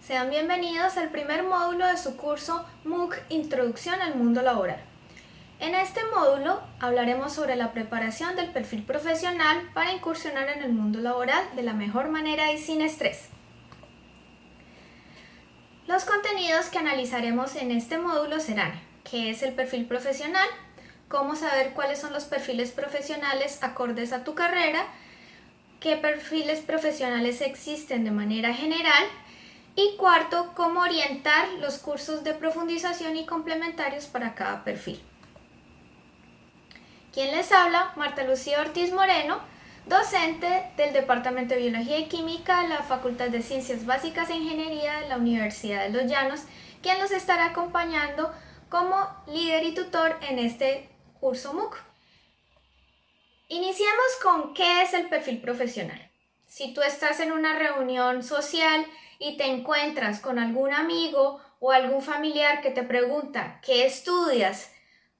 Sean bienvenidos al primer módulo de su curso MOOC Introducción al Mundo Laboral. En este módulo hablaremos sobre la preparación del perfil profesional para incursionar en el mundo laboral de la mejor manera y sin estrés. Los contenidos que analizaremos en este módulo serán qué es el perfil profesional, cómo saber cuáles son los perfiles profesionales acordes a tu carrera, qué perfiles profesionales existen de manera general y cuarto, cómo orientar los cursos de profundización y complementarios para cada perfil. ¿Quién les habla? Marta Lucía Ortiz Moreno, docente del Departamento de Biología y Química de la Facultad de Ciencias Básicas e Ingeniería de la Universidad de Los Llanos, quien los estará acompañando como líder y tutor en este curso MOOC. Iniciemos con qué es el perfil profesional. Si tú estás en una reunión social y te encuentras con algún amigo o algún familiar que te pregunta ¿qué estudias?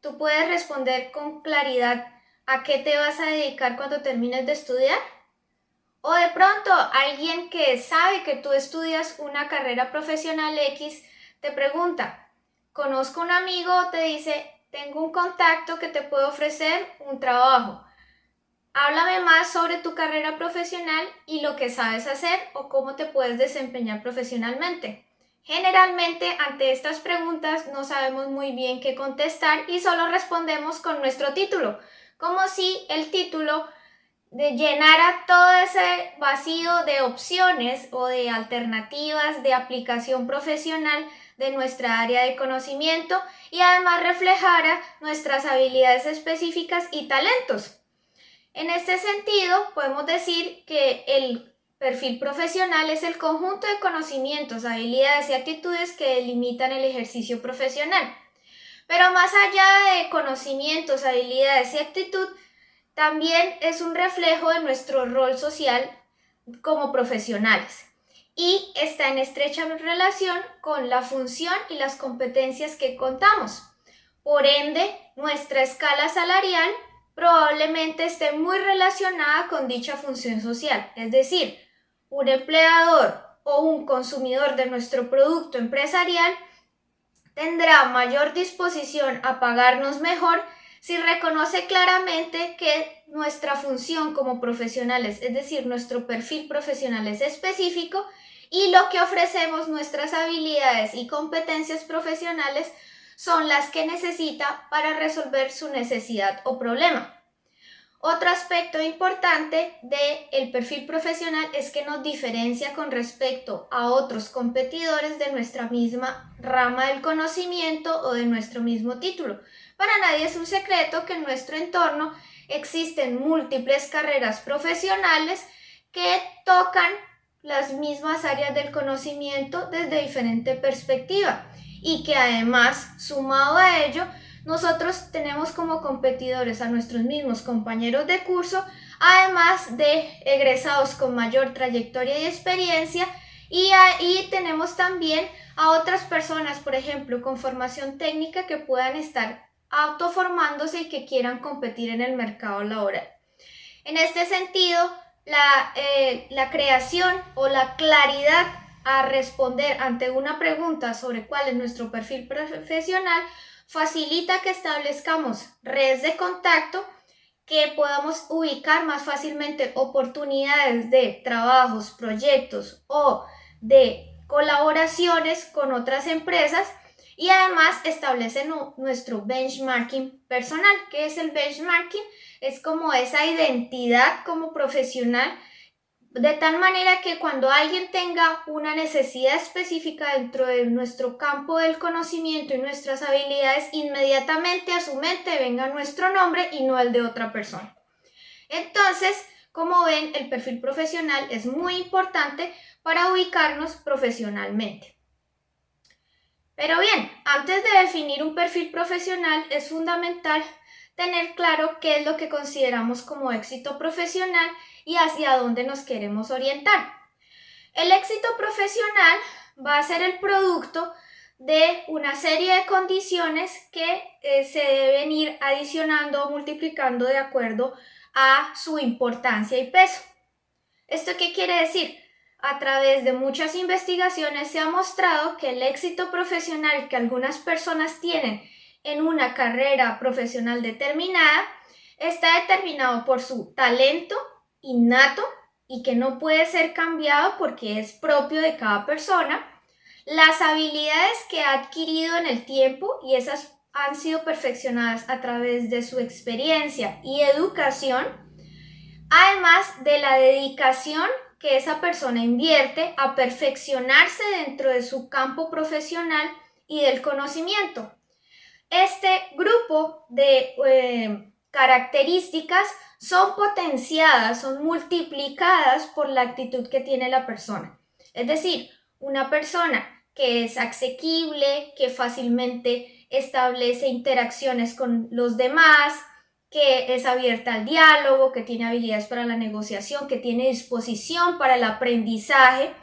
Tú puedes responder con claridad ¿a qué te vas a dedicar cuando termines de estudiar? O de pronto alguien que sabe que tú estudias una carrera profesional X te pregunta, conozco un amigo, te dice, tengo un contacto que te puede ofrecer un trabajo. Háblame más sobre tu carrera profesional y lo que sabes hacer o cómo te puedes desempeñar profesionalmente. Generalmente ante estas preguntas no sabemos muy bien qué contestar y solo respondemos con nuestro título, como si el título llenara todo ese vacío de opciones o de alternativas de aplicación profesional de nuestra área de conocimiento y además reflejara nuestras habilidades específicas y talentos. En este sentido, podemos decir que el perfil profesional es el conjunto de conocimientos, habilidades y actitudes que delimitan el ejercicio profesional. Pero más allá de conocimientos, habilidades y actitud, también es un reflejo de nuestro rol social como profesionales y está en estrecha relación con la función y las competencias que contamos. Por ende, nuestra escala salarial probablemente esté muy relacionada con dicha función social, es decir, un empleador o un consumidor de nuestro producto empresarial tendrá mayor disposición a pagarnos mejor si reconoce claramente que nuestra función como profesionales, es decir, nuestro perfil profesional es específico y lo que ofrecemos, nuestras habilidades y competencias profesionales son las que necesita para resolver su necesidad o problema. Otro aspecto importante del perfil profesional es que nos diferencia con respecto a otros competidores de nuestra misma rama del conocimiento o de nuestro mismo título. Para nadie es un secreto que en nuestro entorno existen múltiples carreras profesionales que tocan las mismas áreas del conocimiento desde diferente perspectiva y que además, sumado a ello, nosotros tenemos como competidores a nuestros mismos compañeros de curso, además de egresados con mayor trayectoria y experiencia, y ahí tenemos también a otras personas, por ejemplo, con formación técnica que puedan estar autoformándose y que quieran competir en el mercado laboral. En este sentido, la, eh, la creación o la claridad a responder ante una pregunta sobre cuál es nuestro perfil profesional facilita que establezcamos redes de contacto que podamos ubicar más fácilmente oportunidades de trabajos, proyectos o de colaboraciones con otras empresas y además establece nuestro benchmarking personal. ¿Qué es el benchmarking? Es como esa identidad como profesional de tal manera que cuando alguien tenga una necesidad específica dentro de nuestro campo del conocimiento y nuestras habilidades, inmediatamente a su mente venga nuestro nombre y no el de otra persona. Entonces, como ven, el perfil profesional es muy importante para ubicarnos profesionalmente. Pero bien, antes de definir un perfil profesional es fundamental tener claro qué es lo que consideramos como éxito profesional y hacia dónde nos queremos orientar. El éxito profesional va a ser el producto de una serie de condiciones que eh, se deben ir adicionando o multiplicando de acuerdo a su importancia y peso. ¿Esto qué quiere decir? a través de muchas investigaciones se ha mostrado que el éxito profesional que algunas personas tienen en una carrera profesional determinada está determinado por su talento innato y que no puede ser cambiado porque es propio de cada persona, las habilidades que ha adquirido en el tiempo y esas han sido perfeccionadas a través de su experiencia y educación, además de la dedicación que esa persona invierte a perfeccionarse dentro de su campo profesional y del conocimiento. Este grupo de eh, características son potenciadas, son multiplicadas por la actitud que tiene la persona. Es decir, una persona que es asequible, que fácilmente establece interacciones con los demás, que es abierta al diálogo, que tiene habilidades para la negociación, que tiene disposición para el aprendizaje,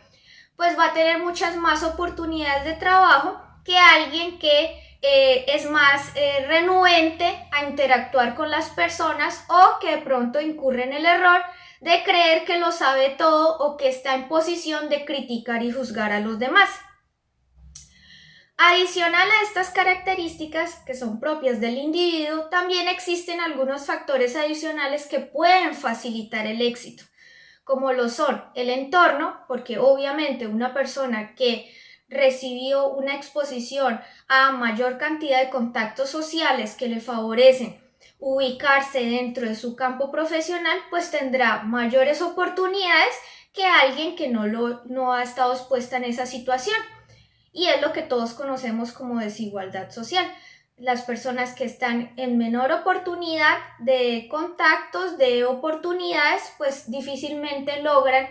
pues va a tener muchas más oportunidades de trabajo que alguien que eh, es más eh, renuente a interactuar con las personas o que de pronto incurre en el error de creer que lo sabe todo o que está en posición de criticar y juzgar a los demás. Adicional a estas características que son propias del individuo, también existen algunos factores adicionales que pueden facilitar el éxito, como lo son el entorno, porque obviamente una persona que recibió una exposición a mayor cantidad de contactos sociales que le favorecen ubicarse dentro de su campo profesional, pues tendrá mayores oportunidades que alguien que no, lo, no ha estado expuesta en esa situación. Y es lo que todos conocemos como desigualdad social. Las personas que están en menor oportunidad de contactos, de oportunidades, pues difícilmente logran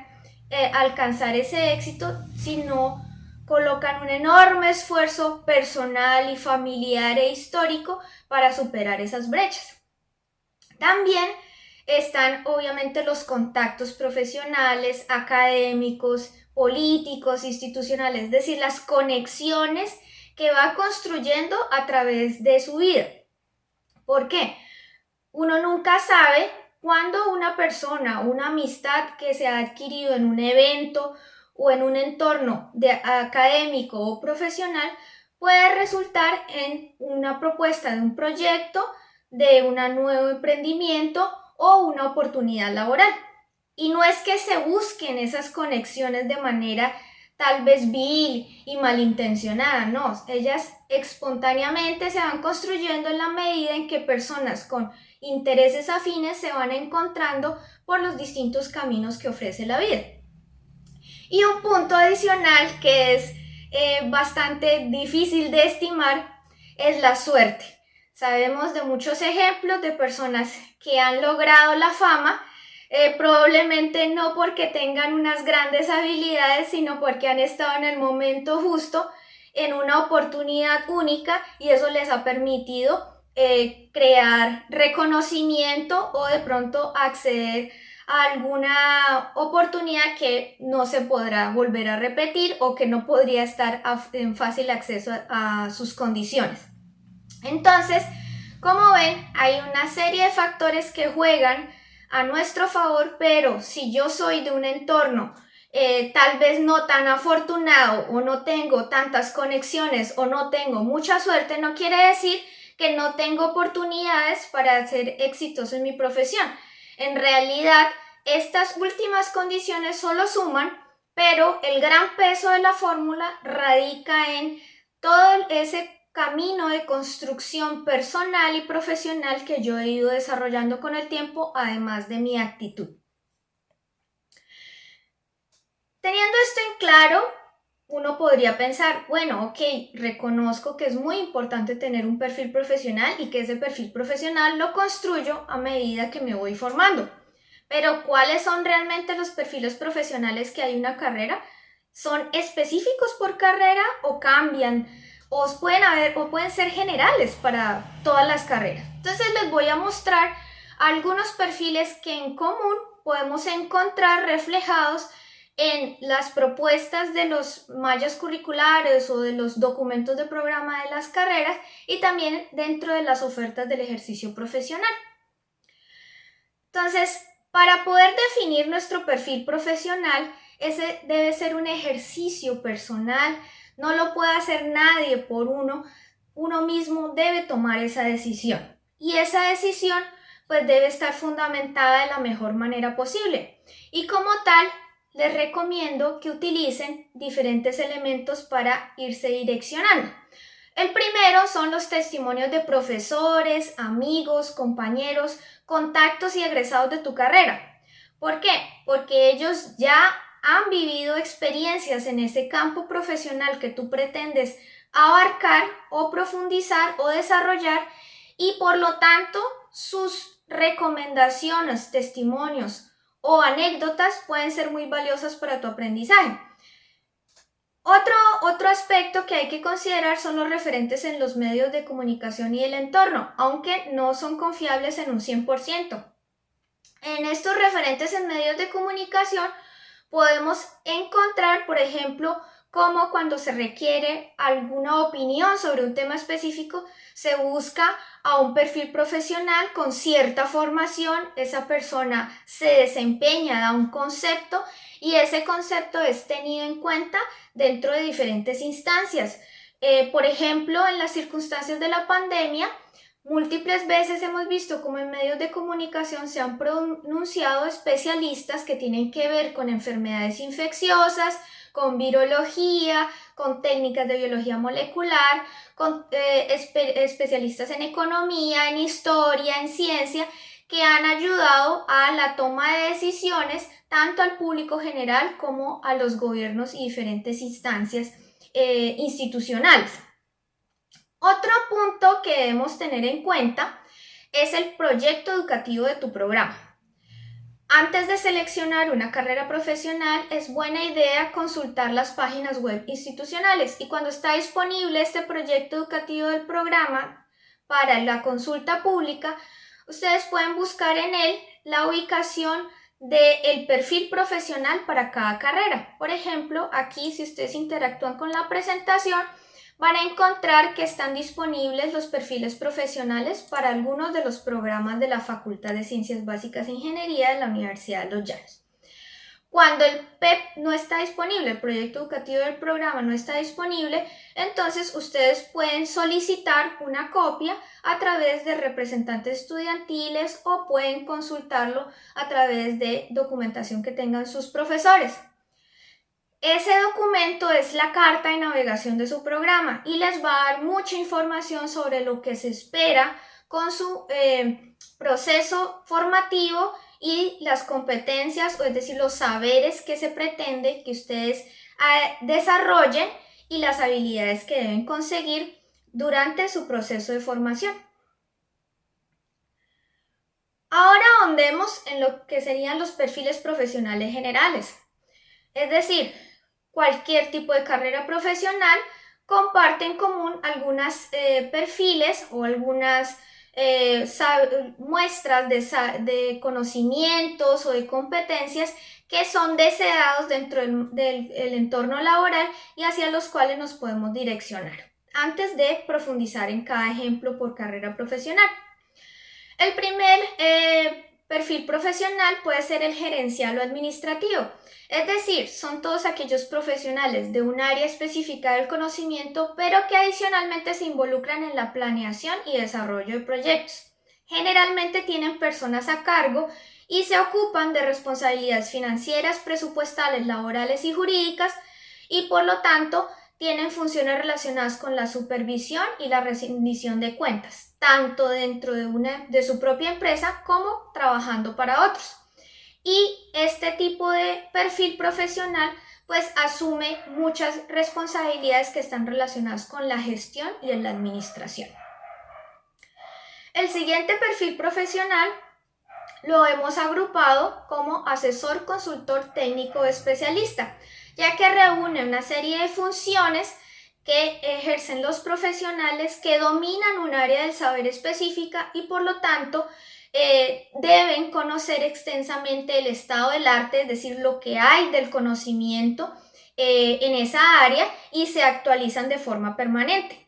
eh, alcanzar ese éxito si no colocan un enorme esfuerzo personal y familiar e histórico para superar esas brechas. También están obviamente los contactos profesionales, académicos, políticos, institucionales, es decir, las conexiones que va construyendo a través de su vida. ¿Por qué? Uno nunca sabe cuándo una persona, una amistad que se ha adquirido en un evento o en un entorno de académico o profesional puede resultar en una propuesta de un proyecto, de un nuevo emprendimiento o una oportunidad laboral. Y no es que se busquen esas conexiones de manera tal vez vil y malintencionada, no, ellas espontáneamente se van construyendo en la medida en que personas con intereses afines se van encontrando por los distintos caminos que ofrece la vida. Y un punto adicional que es eh, bastante difícil de estimar es la suerte. Sabemos de muchos ejemplos de personas que han logrado la fama, eh, probablemente no porque tengan unas grandes habilidades, sino porque han estado en el momento justo, en una oportunidad única y eso les ha permitido eh, crear reconocimiento o de pronto acceder alguna oportunidad que no se podrá volver a repetir o que no podría estar en fácil acceso a, sus condiciones. Entonces, como ven, hay una serie de factores que juegan a nuestro favor, pero si yo soy de un entorno eh, tal vez no tan afortunado o no tengo tantas conexiones o no tengo mucha suerte, no quiere decir que no tengo oportunidades para ser exitoso en mi profesión. En realidad, estas últimas condiciones solo suman, pero el gran peso de la fórmula radica en todo ese camino de construcción personal y profesional que yo he ido desarrollando con el tiempo, además de mi actitud. Teniendo esto en claro, uno podría pensar, bueno, ok, reconozco que es muy importante tener un perfil profesional y que ese perfil profesional lo construyo a medida que me voy formando. Pero ¿cuáles son realmente los perfiles profesionales que hay en una carrera? ¿Son específicos por carrera o cambian? O pueden, haber, o pueden ser generales para todas las carreras. Entonces les voy a mostrar algunos perfiles que en común podemos encontrar reflejados en las propuestas de los mallas curriculares o de los documentos de programa de las carreras y también dentro de las ofertas del ejercicio profesional. Entonces, para poder definir nuestro perfil profesional, ese debe ser un ejercicio personal, no lo puede hacer nadie por uno, uno mismo debe tomar esa decisión. Y esa decisión pues debe estar fundamentada de la mejor manera posible. Y como tal, les recomiendo que utilicen diferentes elementos para irse direccionando. El primero son los testimonios de profesores, amigos, compañeros, contactos y egresados de tu carrera. ¿Por qué? Porque ellos ya han vivido experiencias en ese campo profesional que tú pretendes abarcar o profundizar o desarrollar y por lo tanto sus recomendaciones, testimonios o anécdotas pueden ser muy valiosas para tu aprendizaje. Otro, otro aspecto que hay que considerar son los referentes en los medios de comunicación y el entorno, aunque no son confiables en un 100%. En estos referentes en medios de comunicación podemos encontrar, por ejemplo, como cuando se requiere alguna opinión sobre un tema específico, se busca a un perfil profesional con cierta formación, esa persona se desempeña, da un concepto y ese concepto es tenido en cuenta dentro de diferentes instancias. Eh, por ejemplo, en las circunstancias de la pandemia, múltiples veces hemos visto como en medios de comunicación se han pronunciado especialistas que tienen que ver con enfermedades infecciosas, con virología, con técnicas de biología molecular, con eh, especialistas en economía, en historia, en ciencia, que han ayudado a la toma de decisiones tanto al público general como a los gobiernos y diferentes instancias eh, institucionales. Otro punto que debemos tener en cuenta es el proyecto educativo de tu programa. Antes de seleccionar una carrera profesional, es buena idea consultar las páginas web institucionales y cuando está disponible este proyecto educativo del programa para la consulta pública, ustedes pueden buscar en él la ubicación del perfil profesional para cada carrera. Por ejemplo, aquí si ustedes interactúan con la presentación, van a encontrar que están disponibles los perfiles profesionales para algunos de los programas de la Facultad de Ciencias Básicas e Ingeniería de la Universidad de Los Llanos. Cuando el PEP no está disponible, el proyecto educativo del programa no está disponible, entonces ustedes pueden solicitar una copia a través de representantes estudiantiles o pueden consultarlo a través de documentación que tengan sus profesores. Ese documento es la carta de navegación de su programa y les va a dar mucha información sobre lo que se espera con su eh, proceso formativo y las competencias, o es decir, los saberes que se pretende que ustedes eh, desarrollen y las habilidades que deben conseguir durante su proceso de formación. Ahora ahondemos en lo que serían los perfiles profesionales generales. Es decir, cualquier tipo de carrera profesional comparte en común algunos eh, perfiles o algunas eh, muestras de, de, conocimientos o de competencias que son deseados dentro del entorno laboral y hacia los cuales nos podemos direccionar antes de profundizar en cada ejemplo por carrera profesional. El primer eh, perfil profesional puede ser el gerencial o administrativo, es decir, son todos aquellos profesionales de un área específica del conocimiento, pero que adicionalmente se involucran en la planeación y desarrollo de proyectos. Generalmente tienen personas a cargo y se ocupan de responsabilidades financieras, presupuestales, laborales y jurídicas y por lo tanto tienen funciones relacionadas con la supervisión y la rendición de cuentas, tanto dentro de, una, de su propia empresa como trabajando para otros. Y este tipo de perfil profesional pues asume muchas responsabilidades que están relacionadas con la gestión y en la administración. El siguiente perfil profesional lo hemos agrupado como asesor consultor técnico especialista ya que reúne una serie de funciones que ejercen los profesionales que dominan un área del saber específica y por lo tanto eh, deben conocer extensamente el estado del arte, es decir, lo que hay del conocimiento eh, en esa área y se actualizan de forma permanente.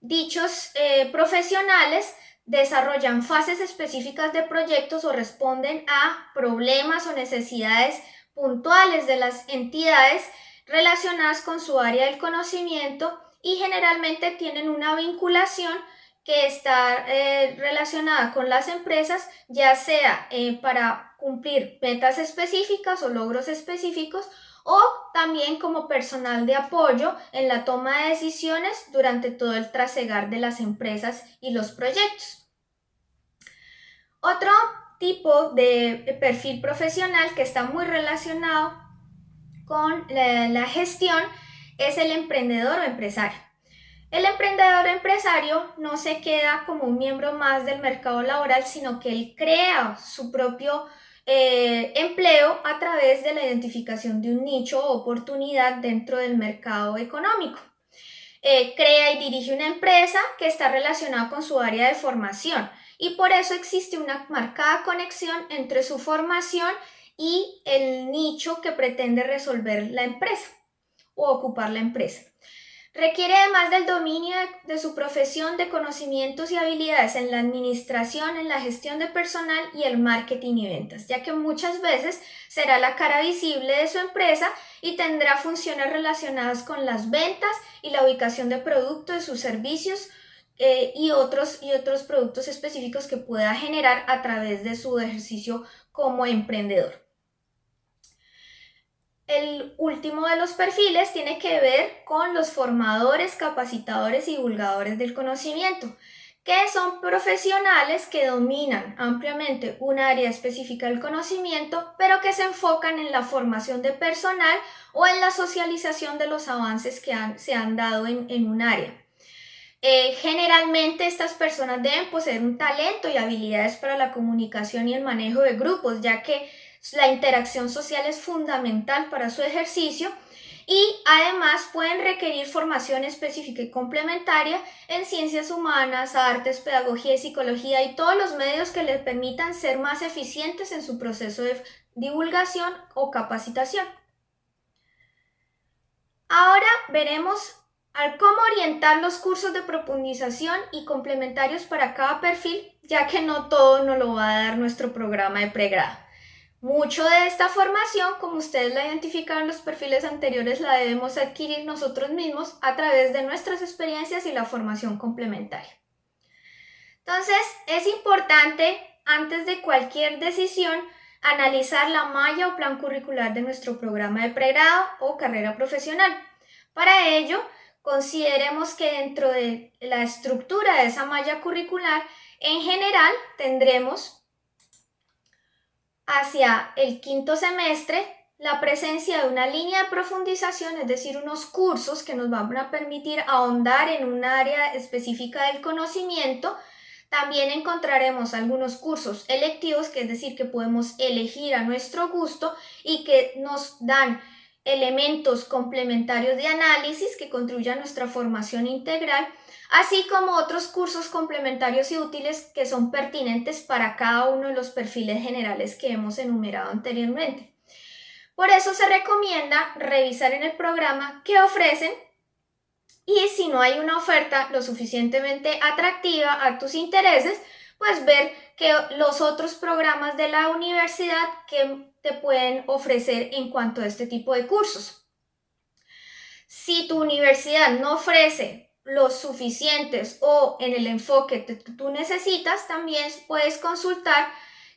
Dichos eh, profesionales desarrollan fases específicas de proyectos o responden a problemas o necesidades puntuales de las entidades relacionadas con su área del conocimiento y generalmente tienen una vinculación que está eh, relacionada con las empresas, ya sea eh, para cumplir metas específicas o logros específicos o también como personal de apoyo en la toma de decisiones durante todo el trasegar de las empresas y los proyectos. Otro tipo de perfil profesional que está muy relacionado con la, gestión es el emprendedor o empresario. El emprendedor o empresario no se queda como un miembro más del mercado laboral, sino que él crea su propio eh, empleo a través de la identificación de un nicho o oportunidad dentro del mercado económico. Eh, crea y dirige una empresa que está relacionada con su área de formación y por eso existe una marcada conexión entre su formación y el nicho que pretende resolver la empresa o ocupar la empresa. Requiere además del dominio de su profesión, de conocimientos y habilidades en la administración, en la gestión de personal y el marketing y ventas, ya que muchas veces será la cara visible de su empresa y tendrá funciones relacionadas con las ventas y la ubicación de productos, de sus servicios, eh, y, otros, y otros productos específicos que pueda generar a través de su ejercicio como emprendedor. El último de los perfiles tiene que ver con los formadores, capacitadores y divulgadores del conocimiento, que son profesionales que dominan ampliamente un área específica del conocimiento, pero que se enfocan en la formación de personal o en la socialización de los avances que se han dado en un área. Eh, generalmente estas personas deben poseer un talento y habilidades para la comunicación y el manejo de grupos, ya que la interacción social es fundamental para su ejercicio y además pueden requerir formación específica y complementaria en ciencias humanas, artes, pedagogía y psicología y todos los medios que les permitan ser más eficientes en su proceso de divulgación o capacitación. Ahora veremos al cómo orientar los cursos de profundización y complementarios para cada perfil, ya que no todo nos lo va a dar nuestro programa de pregrado. Mucho de esta formación, como ustedes la identificaron en los perfiles anteriores, la debemos adquirir nosotros mismos a través de nuestras experiencias y la formación complementaria. Entonces, es importante, antes de cualquier decisión, analizar la malla o plan curricular de nuestro programa de pregrado o carrera profesional. Para ello, consideremos que dentro de la estructura de esa malla curricular, en general tendremos hacia el quinto semestre la presencia de una línea de profundización, es decir, unos cursos que nos van a permitir ahondar en un área específica del conocimiento. También encontraremos algunos cursos electivos, que es decir, que podemos elegir a nuestro gusto y que nos dan elementos complementarios de análisis que contribuyan a nuestra formación integral, así como otros cursos complementarios y útiles que son pertinentes para cada uno de los perfiles generales que hemos enumerado anteriormente. Por eso se recomienda revisar en el programa qué ofrecen y si no hay una oferta lo suficientemente atractiva a tus intereses, pues ver que los otros programas de la universidad que te pueden ofrecer en cuanto a este tipo de cursos. Si tu universidad no ofrece los suficientes o en el enfoque que tú necesitas, también puedes consultar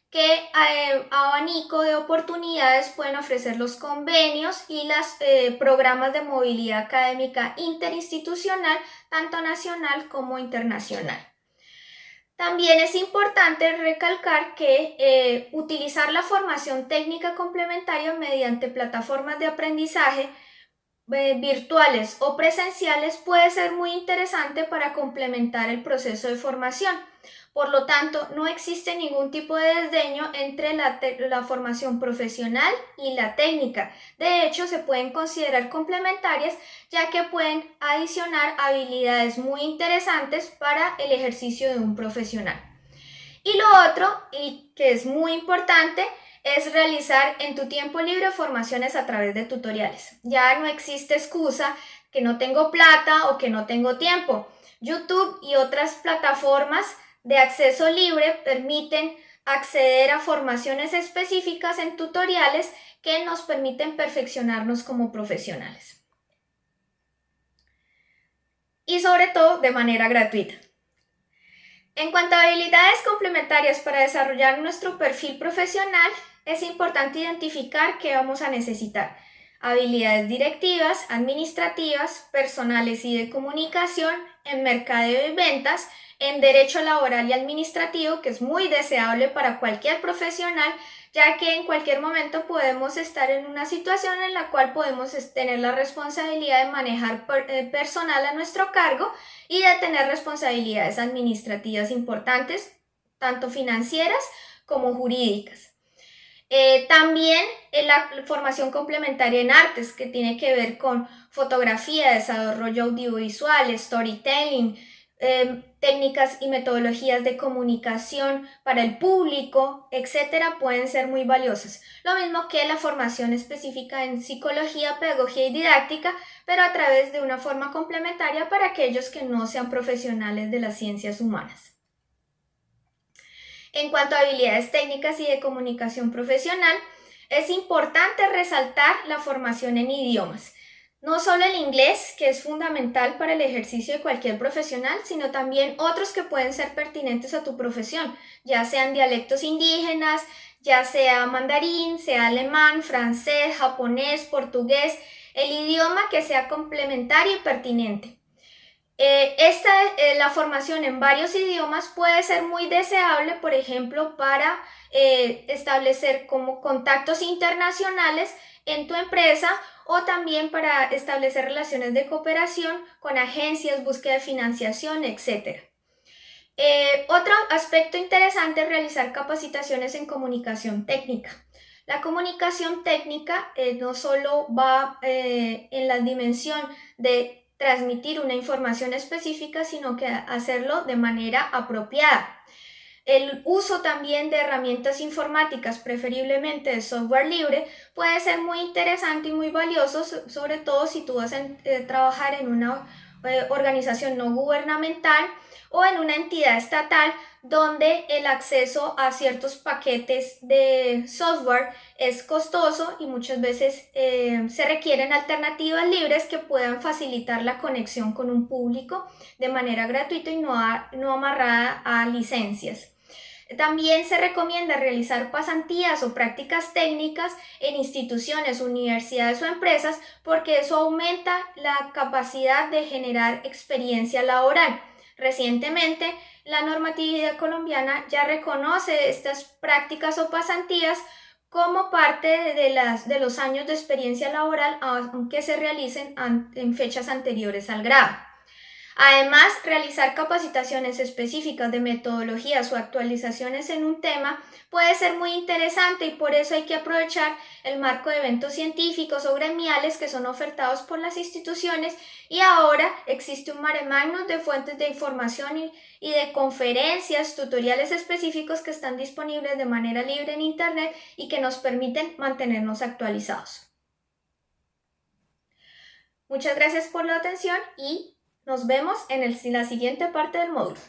qué eh, abanico de oportunidades pueden ofrecer los convenios y los eh, programas de movilidad académica interinstitucional, tanto nacional como internacional. También es importante recalcar que eh, utilizar la formación técnica complementaria mediante plataformas de aprendizaje virtuales o presenciales puede ser muy interesante para complementar el proceso de formación. Por lo tanto, no existe ningún tipo de desdeño entre la, formación profesional y la técnica. De hecho, se pueden considerar complementarias ya que pueden adicionar habilidades muy interesantes para el ejercicio de un profesional. Y lo otro, y que es muy importante, es realizar en tu tiempo libre formaciones a través de tutoriales. Ya no existe excusa que no tengo plata o que no tengo tiempo. YouTube y otras plataformas de acceso libre permiten acceder a formaciones específicas en tutoriales que nos permiten perfeccionarnos como profesionales. Y sobre todo de manera gratuita. En cuanto a habilidades complementarias para desarrollar nuestro perfil profesional, es importante identificar qué vamos a necesitar. Habilidades directivas, administrativas, personales y de comunicación, en mercadeo y ventas, en derecho laboral y administrativo, que es muy deseable para cualquier profesional, ya que en cualquier momento podemos estar en una situación en la cual podemos tener la responsabilidad de manejar eh, personal a nuestro cargo y de tener responsabilidades administrativas importantes, tanto financieras como jurídicas. Eh, también en la formación complementaria en artes, que tiene que ver con fotografía, desarrollo audiovisual, storytelling, Em, técnicas y metodologías de comunicación para el público, etcétera, pueden ser muy valiosas. Lo mismo que la formación específica en psicología, pedagogía y didáctica, pero a través de una forma complementaria para aquellos que no sean profesionales de las ciencias humanas. En cuanto a habilidades técnicas y de comunicación profesional, es importante resaltar la formación en idiomas. No solo el inglés, que es fundamental para el ejercicio de cualquier profesional, sino también otros que pueden ser pertinentes a tu profesión, ya sean dialectos indígenas, ya sea mandarín, sea alemán, francés, japonés, portugués, el idioma que sea complementario y pertinente. Eh, esta, eh, la formación en varios idiomas puede ser muy deseable, por ejemplo, para eh, establecer como contactos internacionales en tu empresa o también para establecer relaciones de cooperación con agencias, búsqueda de financiación, etc. Eh, otro aspecto interesante es realizar capacitaciones en comunicación técnica. La comunicación técnica no solo va en la dimensión de transmitir una información específica, sino que hacerlo de manera apropiada. El uso también de herramientas informáticas, preferiblemente de software libre, puede ser muy interesante y muy valioso, sobre todo si tú vas a eh, trabajar en una eh, organización no gubernamental o en una entidad estatal donde el acceso a ciertos paquetes de software es costoso y muchas veces eh, se requieren alternativas libres que puedan facilitar la conexión con un público de manera gratuita y no, no amarrada a licencias. También se recomienda realizar pasantías o prácticas técnicas en instituciones, universidades o empresas porque eso aumenta la capacidad de generar experiencia laboral. Recientemente, la normatividad colombiana ya reconoce estas prácticas o pasantías como parte de, las, de los años de experiencia laboral, aunque se realicen en fechas anteriores al grado. Además, realizar capacitaciones específicas de metodologías o actualizaciones en un tema puede ser muy interesante y por eso hay que aprovechar el marco de eventos científicos o gremiales que son ofertados por las instituciones y ahora existe un mare magnum de fuentes de información y, y de conferencias, tutoriales específicos que están disponibles de manera libre en Internet y que nos permiten mantenernos actualizados. Muchas gracias por la atención y nos vemos en, la siguiente parte del módulo.